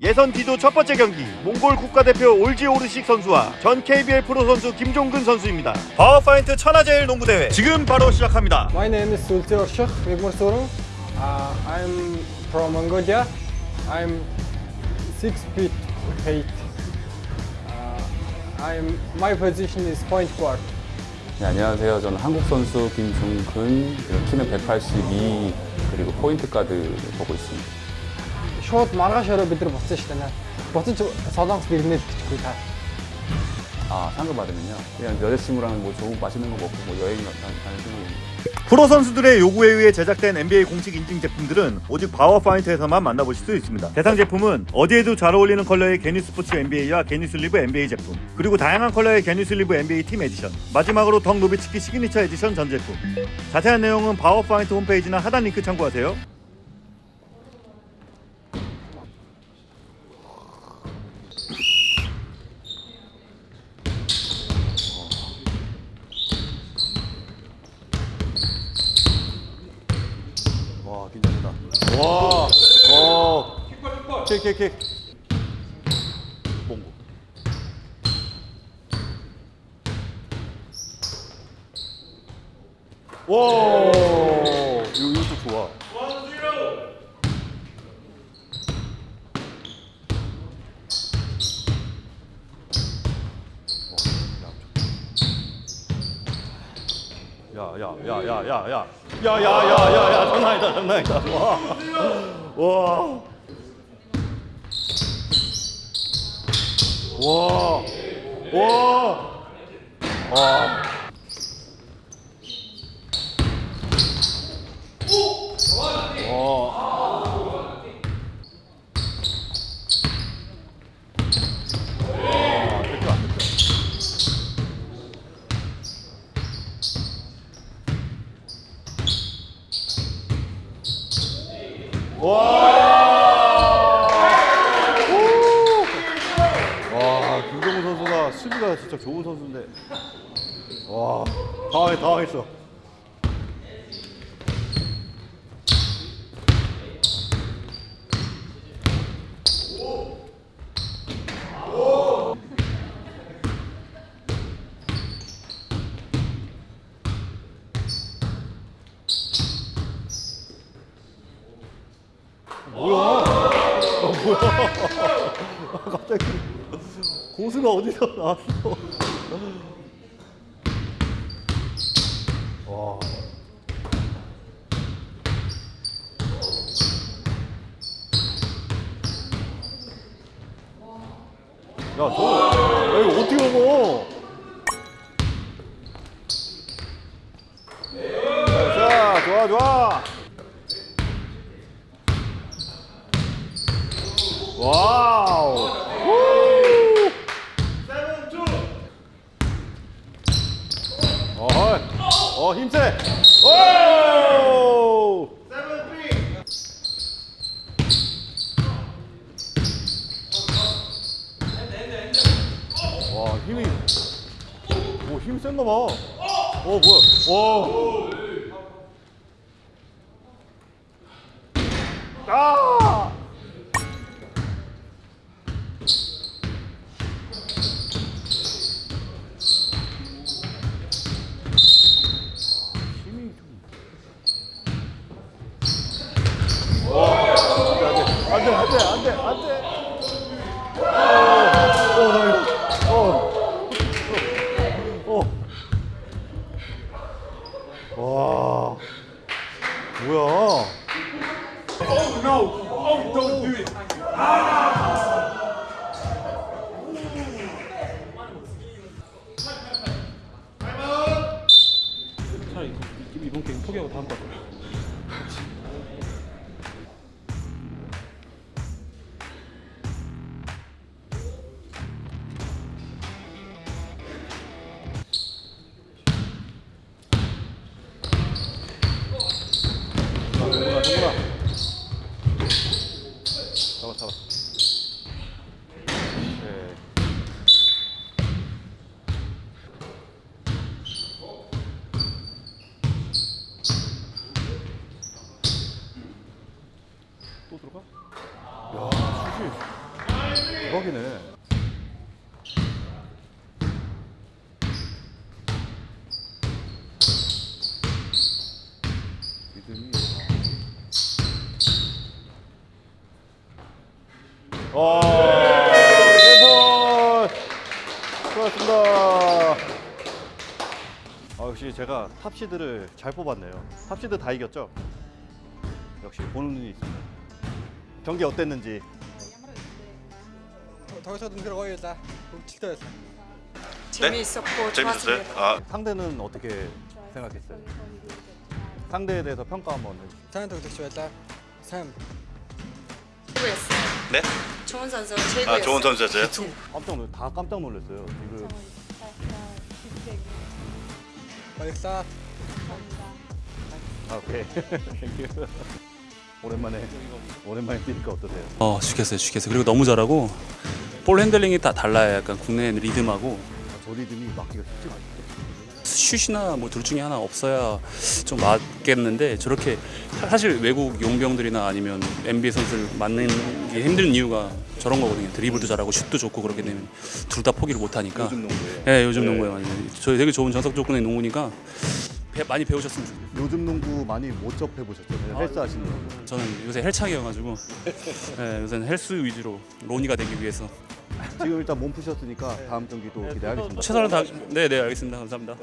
예선 D조 첫 번째 경기 몽골 국가대표 올지 오르식 선수와 전 KBL 프로 선수 김종근 선수입니다. 파워파인트 천하제일 농구대회 지금 바로 시작합니다. My name is Sulti Orshuk Vigmursorum. Uh, I'm from Mongolia. I'm six feet eight. Uh, I'm my position is point guard. 네, 안녕하세요. 저는 한국 선수 김종근, 키는 182 그리고 포인트 가드 보고 있습니다. Шууд маргааш өрөө бид нар буцсан шүү дээ. Буцаж солонгос бэрнээд бичихгүй та. 아 상금 받으면요. 그냥 여자친구랑 뭐 좋은 맛있는 거 먹고 뭐 여행 가- 가는 생각입니다. 프로 선수들의 요구에 의해 제작된 NBA 공식 인증 제품들은 오직 파워파인트에서만 만나보실 수 있습니다. 대상 제품은 어디에도 잘 어울리는 컬러의 게니스포츠 NBA와 게니슬리브 NBA 제품, 그리고 다양한 컬러의 게니슬리브 NBA 팀 에디션, 마지막으로 덕 노비츠키 시그니처 에디션 전 제품. 자세한 내용은 파워파인트 홈페이지나 하단 링크 참고하세요. 와, 와. 킥, 킥, 킥. 몽고. 와, 이거 이것도 좋아. 야, 야, 야, 야, 야, 야, 야, 야, 야, 야, 야, 장난 아니다, 장난 아니다. 와, 와, 와, 와, 와. 와. 와, 뺏겨 안 뺏겨. 와! 오! 와, 김정우 선수가 수비가 진짜 좋은 선수인데. 와, 당황해, 당황했어. 뭐야? 아, 뭐야? 아, 갑자기 고수가 어디서 나왔어? 와. 야, 저, 야, 이거 어떻게 먹어? 자, 좋아, 좋아. 와우. 우! 어허. 어, 힘세. 오! 와, 힘이. 오, 힘 센가 봐. 어, 뭐야. 와. 아! 힘이 좀. 와, 안 돼, 안 돼, 안 돼, 안 돼. 와, 세번 수고하셨습니다. 아, 역시 제가 탑시드를 잘 뽑았네요. 탑시드 다 이겼죠? 역시 보는 눈이 있습니다. 경기 어땠는지 좀 들어가야겠다. 칠도였어. 재미있었고 좋았습니다. 아. 상대는 어떻게 생각했어요? 상대에 대해서 평가 한번 해주세요. 되게 좋았다. 샘. 최고였어요. 네? 좋은 선수 최고였어요. 아 좋은 선수였어요? 깜짝 놀, 다 깜짝 놀랐어요. 지금 발사. 아, 오케이. Thank you. 오랜만에 오랜만에 뛰니까 어떠세요? 어 죽겠어요 죽겠어요 그리고 너무 잘하고 볼 핸들링이 다 달라요 약간 국내 리듬하고 아, 저 리듬이 막기가 쉽지가 않아요. 슛이나 뭐 둘 중에 하나 없어야 좀 맞겠는데 저렇게 사- 사실 외국 용병들이나 아니면 NBA 선수를 맞는 게 힘든 이유가 저런 거거든요 드리블도 잘하고 슛도 좋고 그렇게 되면 둘 다 포기를 못 하니까 요즘 농구에. 예 요즘 네. 농구에 많이 저 되게 좋은 전속 조건의 농구니까 배- 많이 배우셨으면 좋겠어요 요즘 농구 많이 못 접해 보셨잖아요. 헬스 하시는 거. 저는 요새 헬창이어가지고 예, 요새는 헬스 위주로 로니가 되기 위해서 지금 일단 몸 푸셨으니까 다음 경기도 기대하겠습니다. 최선을 다 네 네 알겠습니다 감사합니다.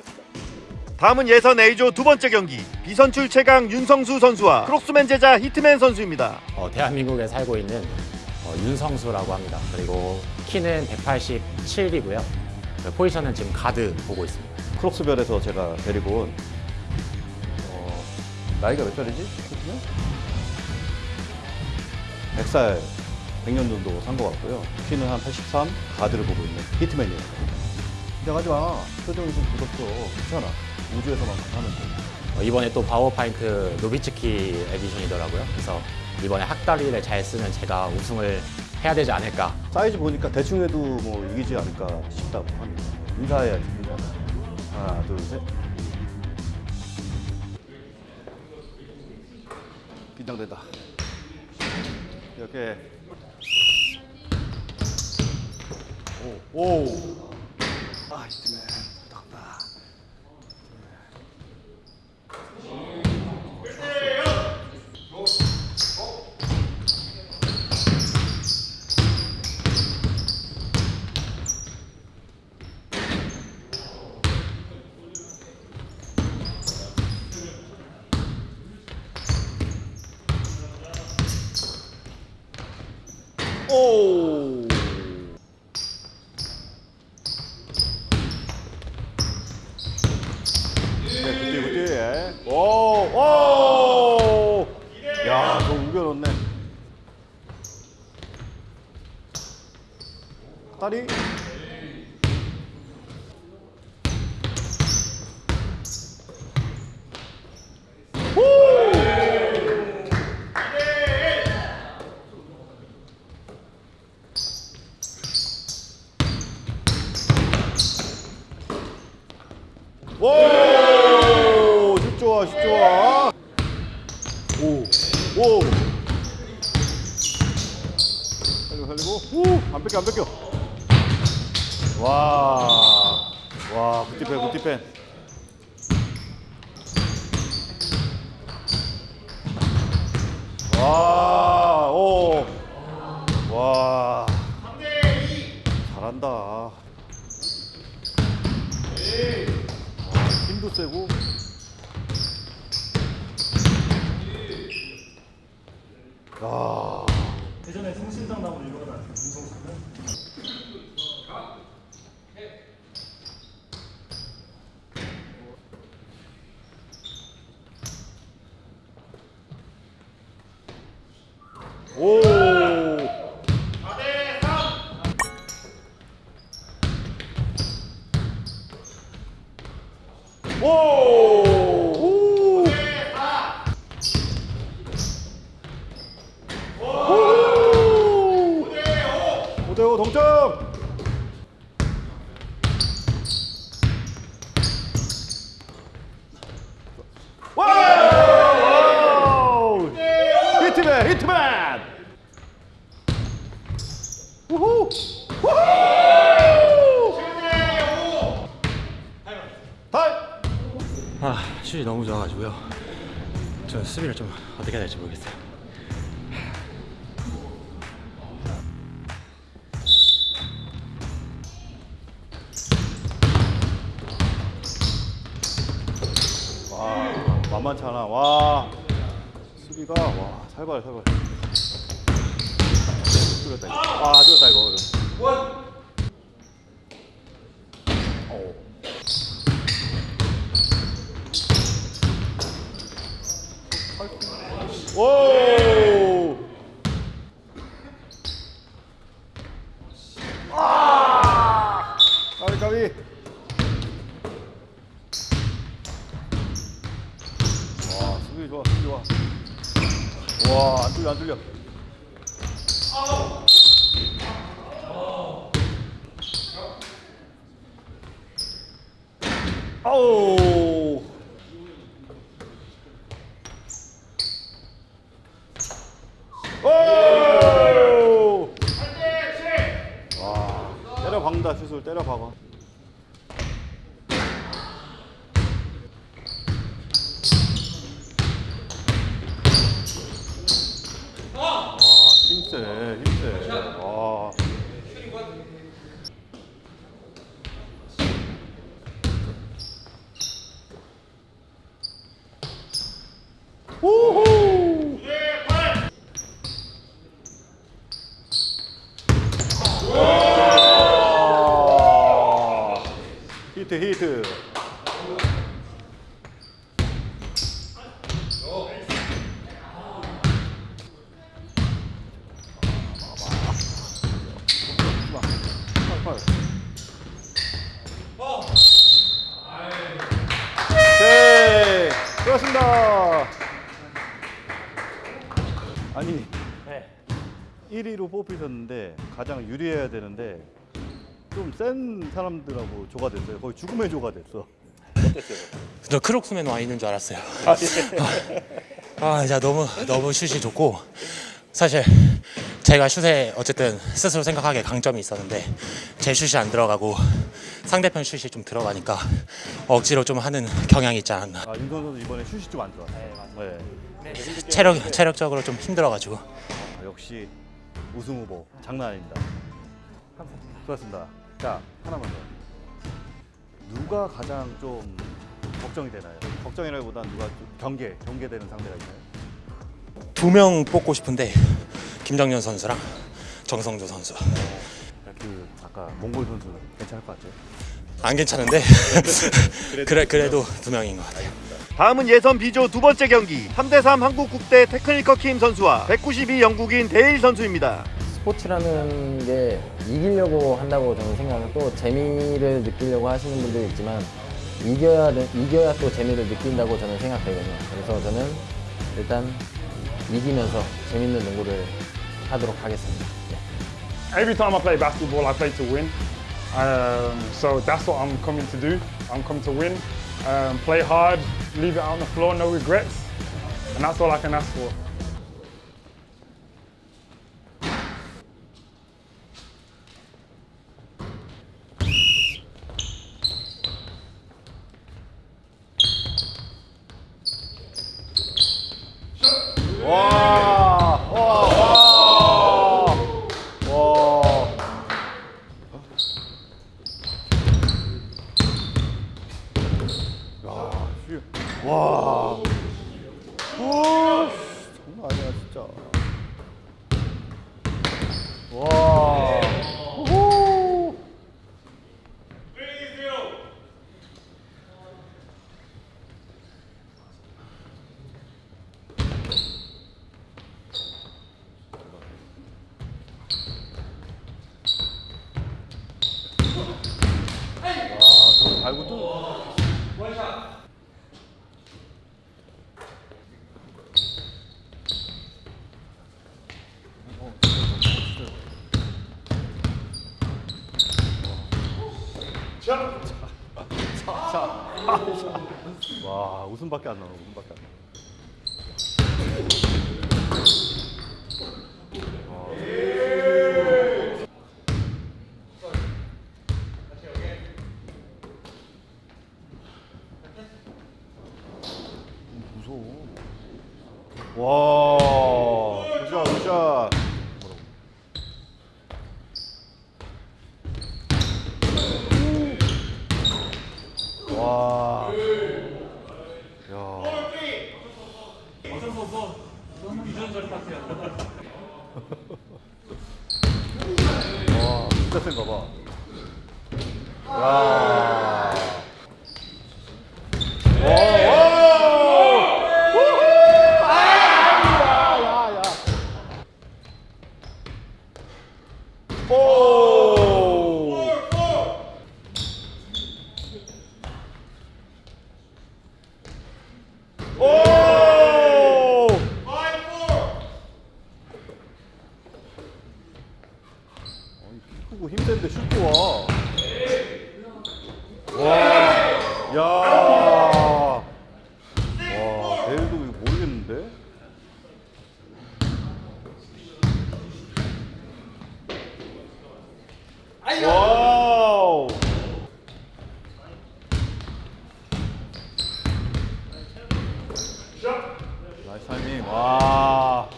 다음은 예선 A조 두 번째 경기 비선출 최강 윤성수 선수와 크록스맨 제자 히트맨 선수입니다. 어, 대한민국에 살고 있는 어, 윤성수라고 합니다. 그리고 키는 187이고요. 포지션은 지금 가드 보고 있습니다. 크록스별에서 제가 데리고 온 어, 나이가 몇 살이지? 크록스면? 100살 100년 정도 산 것 같고요. 키는 한 83, 가드를 보고 있는 히트맨이에요. 긴장하지 마. 표정이 좀 굳었어. 괜찮아. 우주에서만 하는 거. 어, 이번에 또 바우어파인트 노비츠키 edition이더라고요. 그래서 이번에 학다리를 잘 쓰는 제가 우승을 해야 되지 않을까. 사이즈 보니까 대충 해도 뭐 이기지 않을까 싶다고 합니다. 인사해야지. 인사. 하나, 둘, 셋. 긴장된다. 이렇게. 오, 오. 아, 이쯤에 부탁한다. 오. 네, 굿띠 굿띠. 예. 오, 오. 야, 너 우겨놓네. 다리. 오, 슛 좋아, 슛 좋아. 오, 오. 살리고, 살리고. 오, 안 뺏겨, 안 뺏겨. 와, 와, 굿디펜, 굿디펜. 와, 오. 와. 잘한다. 힘도 세고 야 예전에 성신당 나무 유명한 오. 오. 오. 오. 5대5 동점. Wow! 히트맨, 히트맨! 우후! 타임! 아, 슛이 너무 좋아가지고요. 저 수비를 좀 어떻게 해야 될지 모르겠어요. 와, 만만치 않아. 와, 수비가 와 살벌 살벌. 뚫렸다 이거. 와, 뚫렸다 이거. 오. 오! 아! 까비 까비. 와, 수비 좋아, 수비 좋아. 와, 안 뚫려, 안 뚫려. 아우. 오! 와, 때려 박는다, 슛을 때려 박아. 와, 힘세, 힘세. 와. 우후! 와. 히트, 히트. 오케이. 수고하셨습니다. 아니, 1위로 뽑히셨는데 가장 유리해야 되는데 좀 센 사람들하고 조가 됐어요. 거의 죽음의 조가 됐어. 저 크록스맨 와 있는 줄 알았어요. 아, 진짜 너무 너무 슛이 좋고 사실 제가 슛에 어쨌든 스스로 생각하기에 강점이 있었는데 제 슛이 안 들어가고 상대편 슛이 좀 들어가니까 억지로 좀 하는 경향이 있지 않았나. 아, 윤선 선수 이번에 슛이 좀안 좋아. 네, 체력 체력적으로 좀 힘들어가지고 아, 역시 우승 후보 장난 아닙니다. 수고하셨습니다. 자, 하나만 더. 누가 가장 좀 걱정이 되나요? 걱정이라기보단 누가 좀 경계, 경계되는 상대가 있나요? 두 명 뽑고 싶은데 김정현 선수랑 정성조 선수 그 아까 몽골 선수 괜찮을 것 같아요. 안 괜찮은데 그래 그래도 두 명인 것 같아요. 다음은 예선 B조 두 번째 경기 3대3 한국 국대 테크니컬 킴 선수와 192 영국인 데일 선수입니다. 스포츠라는 게 이기려고 한다고 저는 생각하고 또 재미를 느끼려고 하시는 분도 있지만 이겨야 돼- 이겨야 또 재미를 느낀다고 저는 생각되거든요. 그래서 저는 일단 이기면서 재밌는 농구를 하도록 하겠습니다. 네. Every time I play basketball, I play to win. Um, so that's what I'm coming to do. I'm coming to win, um, play hard, leave it on the floor, no regrets, and that's all I can ask for. 와, 와, 와, 와. 야, 씨. 와. 오, 씨, 장난 아니야, 진짜. 와. 우후. 아, 그럼 알고 또. 와, 웃음밖에 안 나와, 웃음밖에 안 나. 진짜 센가 봐. 야. 오! 오! 아니, 키 크고 힘센데 슛도 와. 와. 야. 와, 대일도 이거 모르겠는데? 와우. 나이스 타이밍. 와.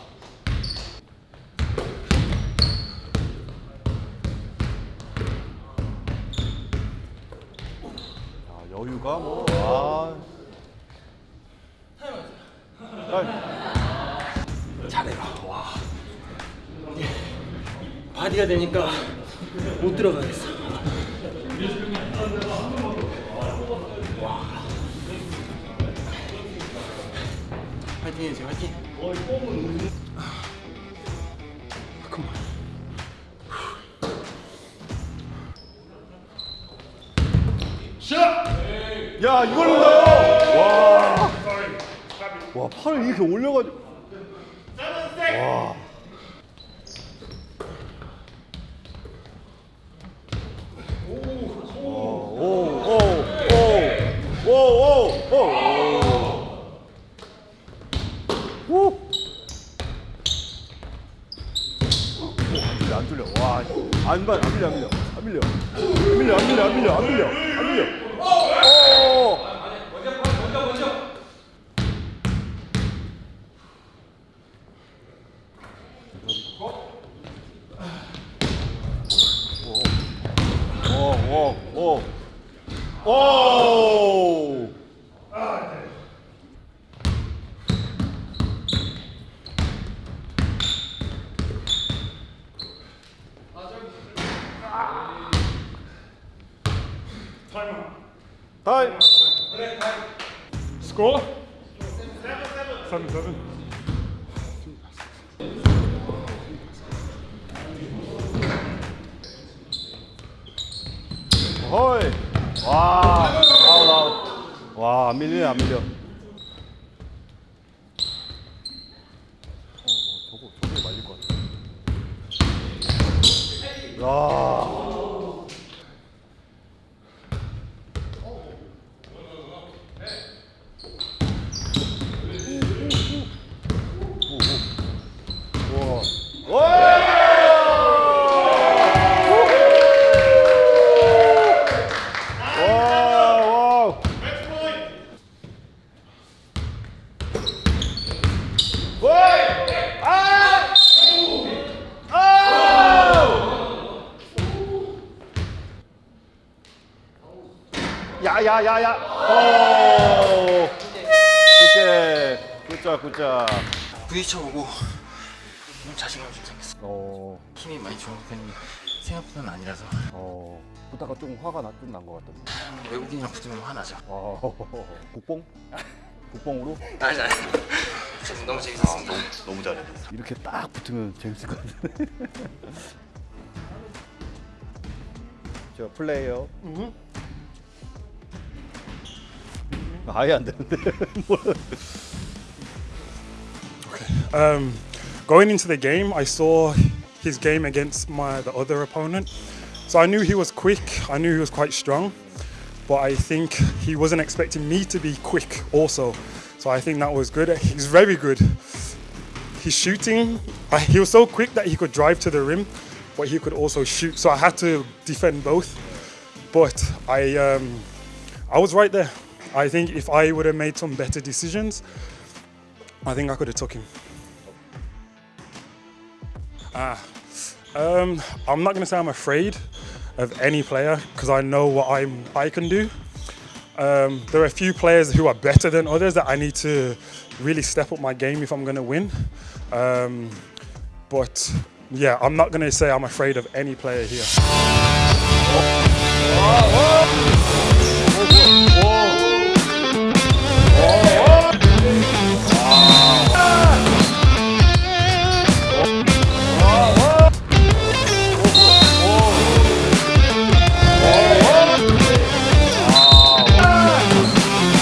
야, 여유가 뭐. 와. 타임. 잘해라. 와. 바디가 되니까 못 들어가겠어. 화이팅 해주세요, 화이팅. 야, 이걸 넣어요! 와. 와, 팔을 이렇게 올려가지고. 와. 헐. 와. 아웃 아웃. 와, 안 밀리네, 안 밀려. 어, 어, 저거 저게 말릴 것 같아. 야. 와우. 아! 야야야 야. 오. 굿게. 굿자 굿자. 부딪혀보고 좀 자신감이 좀 생겼어. 어. 힘이 많이 좋은 편이 생각보다는 아니라서 어. 보다가 좀 화가 좀난것 같던데. 외국인이랑 붙으면 화나죠. 어. 국뽕? 국뽕으로? 아니 아니. 너무 재밌었습니다. 너무 잘해. 이렇게 딱 붙으면 재밌을 것 같은데. 저 플레이어. 아예 안 되는데. 뭐야. Um, going into the game, I saw his game against my the other opponent, so I knew he was quick. I knew he was quite strong, but I think he wasn't expecting me to be quick also. So I think that was good. He's very good. His shooting, uh, he was so quick that he could drive to the rim, but he could also shoot. So I had to defend both. But I, um, I was right there. I think if I would have made some better decisions, I think I could have took him. Ah, um, I'm not going to say I'm afraid of any player because I know what I'm I can do. Um, there are a few players who are better than others that I need to really step up my game if I'm going to win. Um, but yeah, I'm not going to say I'm afraid of any player here.